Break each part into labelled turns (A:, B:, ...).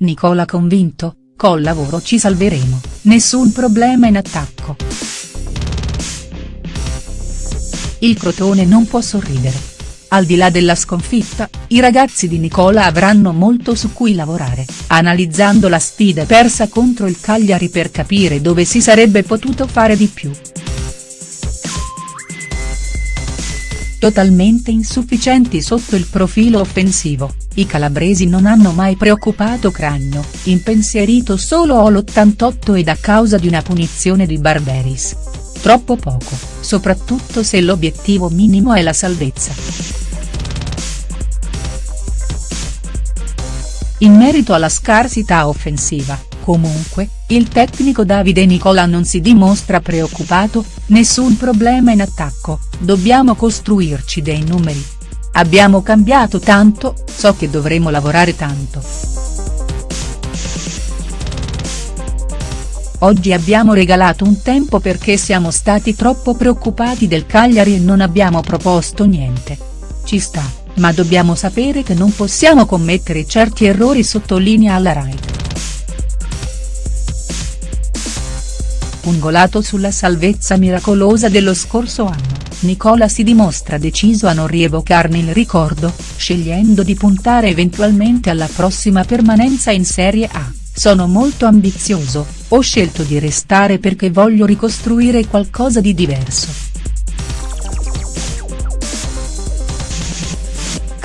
A: Nicola convinto, col lavoro ci salveremo, nessun problema in attacco. Il Crotone non può sorridere. Al di là della sconfitta, i ragazzi di Nicola avranno molto su cui lavorare, analizzando la sfida persa contro il Cagliari per capire dove si sarebbe potuto fare di più. Totalmente insufficienti sotto il profilo offensivo, i calabresi non hanno mai preoccupato Cragno, impensierito solo all'88 ed a causa di una punizione di Barberis. Troppo poco, soprattutto se l'obiettivo minimo è la salvezza. In merito alla scarsità offensiva, comunque, il tecnico Davide Nicola non si dimostra preoccupato, nessun problema in attacco, dobbiamo costruirci dei numeri. Abbiamo cambiato tanto, so che dovremo lavorare tanto. Oggi abbiamo regalato un tempo perché siamo stati troppo preoccupati del Cagliari e non abbiamo proposto niente. Ci sta, ma dobbiamo sapere che non possiamo commettere certi errori sottolinea alla Rai. Pungolato sulla salvezza miracolosa dello scorso anno, Nicola si dimostra deciso a non rievocarne il ricordo, scegliendo di puntare eventualmente alla prossima permanenza in Serie A, sono molto ambizioso, ho scelto di restare perché voglio ricostruire qualcosa di diverso.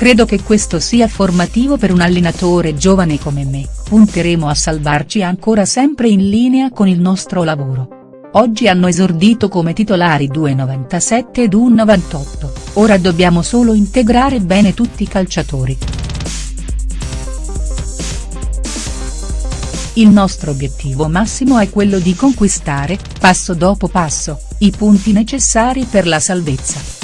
A: Credo che questo sia formativo per un allenatore giovane come me, punteremo a salvarci ancora sempre in linea con il nostro lavoro. Oggi hanno esordito come titolari 2,97 ed 1,98, ora dobbiamo solo integrare bene tutti i calciatori. Il nostro obiettivo massimo è quello di conquistare, passo dopo passo, i punti necessari per la salvezza.